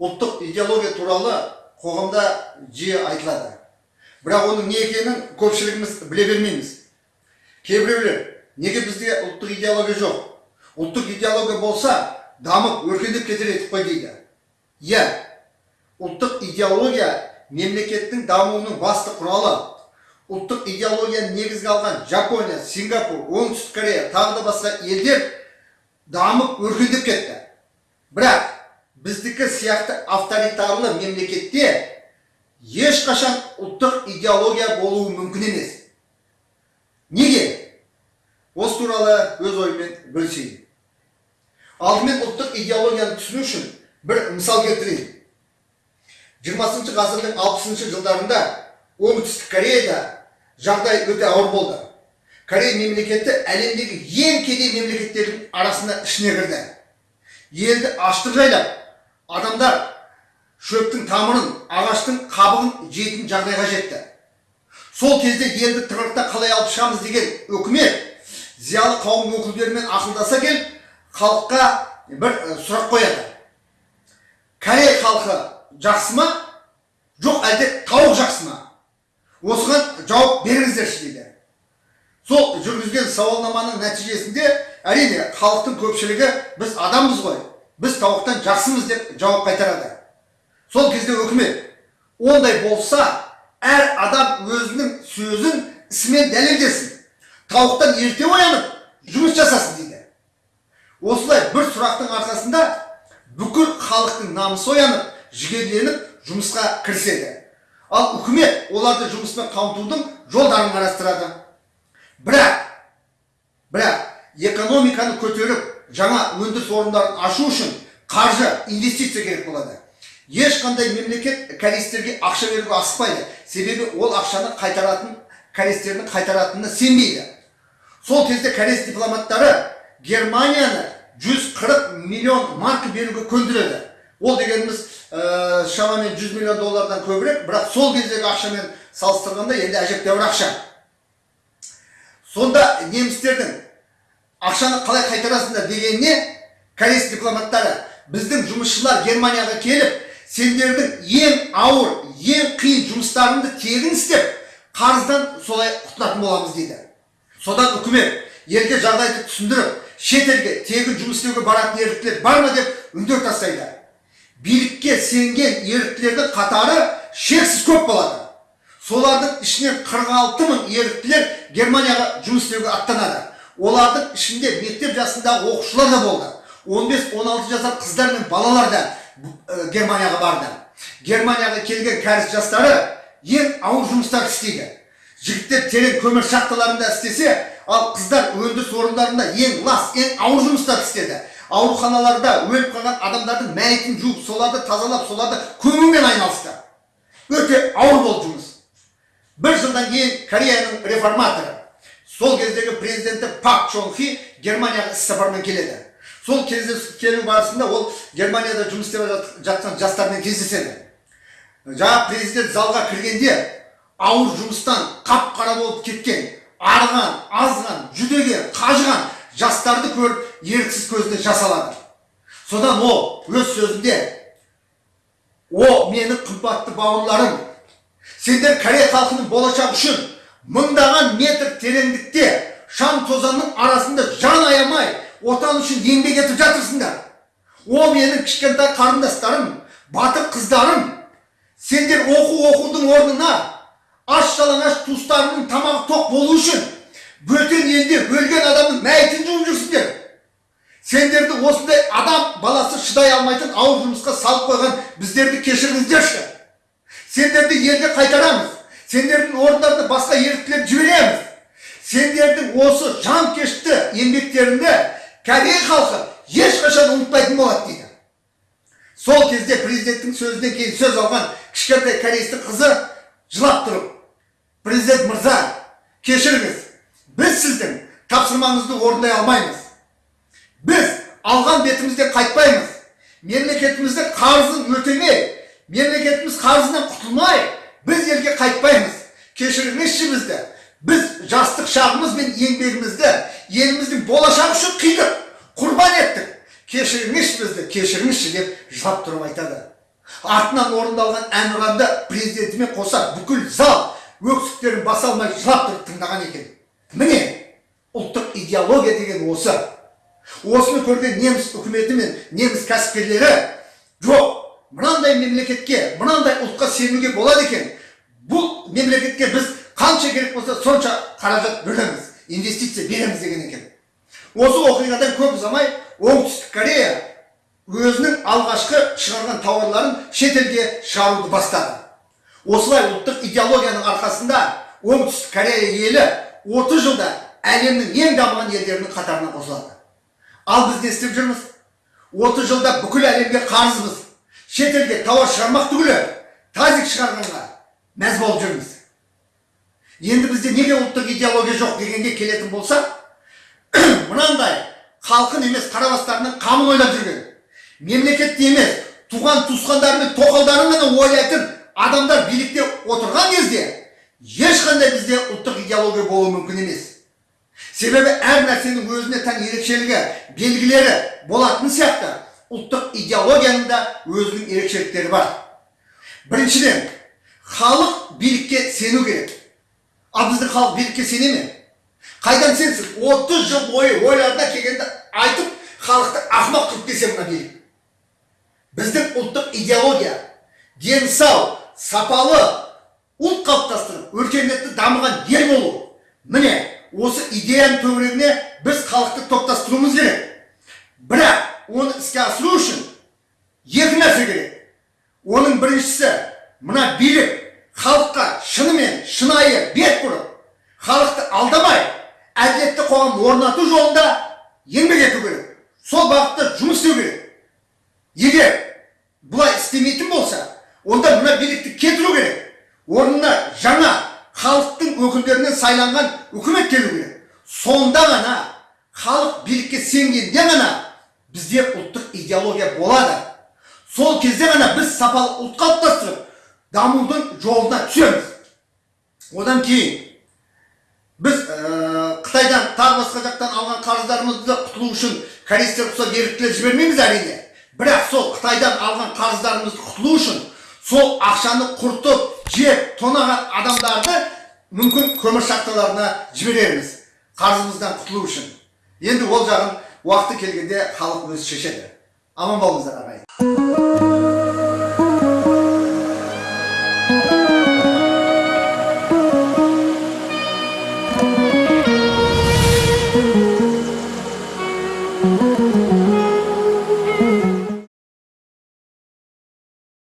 ұлттық идеология туралы қоғамда жиі айтылады. Бірақ оның не екенін көпшілігіміз біле бермейміз. Кейбіреулер неге бізде ұлттық идеология жоқ? Ұлттық идеология болса дамып өркендеп кетер едік қой дейді. Иә ұлттық идеология мемлекеттің дамуының басты құралы. Ұлттық идеологияны негізге алған жапония сингапур оңтүстік корея тағы да басқа елдер дамып өркендеп кетті. Бірақ біздікі сияқты авторитарлы мемлекетте ешқашан ұлттық идеология болуы мүмкін емес неге осы туралы өз ойыммен бөлісейін алдымен ұлттық идеологияны түсіну үшін бір мысал келтірейін жиырмасыншы ғасырдың алпысыншы жылдарында оңтүстік кореяда жағдай өте ауыр болды корея мемлекеті әлемдегі ең кедей мемлекеттердің арасына ішіне кірді елді аштық жайлап адамдар шөптің тамырын ағаштың қабығын жейтін жағдайға жетті сол кезде елді тығырықтан қалай алып шығамыз деген үкімет зиялы қауым өкілдерімен ақылдаса келіп халыққа бір сұрақ қояды корей халқы жақсы ма жоқ әлде тауық жақсы ма осыған жауап беріңіздерші дейді сол жүргізген сауалнаманың нәтижесінде әрине халықтың көпшілігі біз адамбыз ғой біз тауықтан жақсымыз деп жауап қайтарады сол кезде үкімет ондай болса әр адам өзінің сөзін ісімен дәлелдесін тауықтан ерте оянып жұмыс жасасын дейді осылай бір сұрақтың арқасында бүкіл халықтың намысы оянып жігерленіп жұмысқа кіріседі ал үкімет оларды жұмыспен қамтудың жолдарын қарастырады бірақ бірақ экономиканы көтеріп жаңа өндіріс орындарын ашу үшін қаржы инвестиция керек болады. Ешқандай мемлекет кореецтерге ақша беруге асықпайды себебі ол ақшаны қайтаратын кореецтердің қайтаратынына сенбейді. Сол кезде кореец дипломаттары германияны 140 миллион марка беруге көндіреді. Ол дегеніміз ә, шамамен 100 миллион доллардан көбірек. Бірақ сол кездегі ақшамен салыстырғанда енді әжептәуір ақша. Сонда немістердің ақшаны қалай қайтарасыңдар дегеніне кореец дипломаттары біздің жұмысшылар германияға келіп сендердің ең ауыр ең қиын жұмыстарыңды тегін істеп қарыздан солай құтылатын боламыз дейді. Содан үкімет елге жағдайды түсіндіріп шетелге тегін жұмыс істеуге баратын еріктілер бар ма деп үндеу тастайды. Билікке сенген еріктілердің қатары шексіз көп болады. Солардың ішінен 46 мың еріктілер германияға жұмыс істеуге аттанады. Олардың ішінде мектеп жасындағы оқушылар да болды. 15-16 жасар қыздар мен балалар да ә, германияға барды. Германияға келген кәріс жастары ең ауыр жұмыстар істейді. Жігіттер терең көмір шахталарында істесе ал қыздар өндіріс орындарында ең лас ең ауыр жұмыстар істеді. Ауруханаларда өліп қалған адамдардың мәйітін жуып соларды тазалап соларды көмумен айналысты. Өте ауыр болды жұмыс. Бір жылдан кейін кореяның реформаторы сол кездегі президенті пак чон хи германияға іс сапармен келеді. Сол келу барысында ол германияда жұмыс істеп жатқан жастармен кездеседі. Жаңа президент залға кіргенде ауыр жұмыстан қап қара болып кеткен арыған азған жүдеген қажыған жастарды көріп еріксіз көзіне жас алады. Содан ол өз сөзінде о менің қымбатты бауырларым сендер корей халқының болашағы үшін мыңдаған метр тереңдікте шаң тозаңның арасында жан аямай отан үшін еңбек етіп жатырсыңдар. О менің кішкентай қарындастарым батыр қыздарым. Сендер оқу оқудың орнына аш жалаңаш туыстарыңның тамағы тоқ болу үшін бөтен елде өлген адамның мәйітін жуып жүрсіңдер. Сендерді осындай адам баласы шыдай алмайтын ауыр жұмысқа салып қойған біздерді кешіріңіздерші. Сендерді елге қайтарамыз. Сендердің орындарына басқа еріктілер жібереміз сендердің осы жанкешті еңбектеріңді корей халқы ешқашан ұмытпайтын болады дейді сол кезде президенттің сөзінен кейін сөз алған кішкентай кореецтің қызы жылап тұрып президент мырза кешіріңіз біз сіздің тапсырмаңызды орындай алмаймыз біз алған бетімізден қайтпаймыз мемлекетіміздің қарызын өтемей мемлекетіміз қарызынан құтылмай біз елге қайтпаймыз кешіріңізші бізді біз жастық шағымыз бен еңбегімізді еліміздің болашағы үшін қидық құрбан еттік кешіріңізші бізді кешіріңізші деп жылап тұрып айтады артынан орындалған әнұранды президентімен қоса бүкіл зал өксіктерін баса алмай жылап тұрып тыңдаған екен міне ұлттық идеология деген осы осыны көрген неміс үкіметі мен неміс кәсіпкерлері жоқ мынандай мемлекетке мынандай ұлтқа сенуге болады екен. Бұл мемлекетке біз қанша керек болса сонша қаражат бөлеміз инвестиция береміз деген екен. Осы оқиғадан көп ұзамай оңтүстік корея өзінің алғашқы шығарған тауарларын шетелге шығаруды бастады. Осылай ұлттық идеологияның арқасында оңтүстік корея елі 30 жылда әлемнің ең дамыған елдерінің қатарына қосылады. Ал біз не істеп жүрміз? 30 жылда бүкіл әлемге қарызбыз шетелге тауар шығармақ түгілі тазик шығарғанға мәз болып жүрміз. Енді бізде неге ұлттық идеология жоқ дегенге келетін болсақ мынандай халқын емес қарабастарының қамын ойлап жүрген мемлекетті емес туған туысқандары мен тоқалдарын ғана ойлайтын адамдар билікте отырған кезде ешқандай бізде ұлттық идеология болуы мүмкін емес. Себебі әр нәрсенің өзіне тән ерекшелігі белгілері болатын сияқты. Ұлттық идеологияның да өзінің ерекшеліктері бар. Біріншіден халық билікке сену керек. Ал біздің халық билікке сене ме? Қайдан сенсін? 30 жыл бойы ойларына келгенді айтып халықты ақымақ қылып келсе мына билік. Біздің ұлттық идеология дені сау сапалы ұлт қалыптастырып өркениетті дамыған ел болу. Міне осы идеяның төңірегіне біз халықты топтастыруымыз керек. Бірақ оны іске асыру үшін екі нәрсе керек. Оның біріншісі мына билік халыққа шынымен шынайы бет бұрып халықты алдамай әділетті қоғам орнату жолында еңбек ету керек. Сол бағытта жұмыс істеу керек. Егер бұлай істемейтін болса онда мына билікті кетіру керек. Орнына жаңа халықтың өкілдерінен сайланған үкімет келу керек. Сонда ғана халық билікке сенгенде ғана бізде ұлттық идеология болады. Сол кезде ғана біз сапалы ұлт қалыптастырып дамудың жолына түсеміз. Одан кейін біз қытайдан тағы басқа жақтан алған қарыздарымызды құтылу үшін корейстер ұқсап еріктілер жібермейміз әрине. Бірақ сол қытайдан алған қарыздарымызды құтылу үшін сол ақшаны құртып жеп тонаған адамдарды мүмкін көмір шахталарына жіберерміз қарызымыздан құтылу үшін. Енді ол жағын уақыты келгенде халық өзі шешеді аман болыңыздар ағайын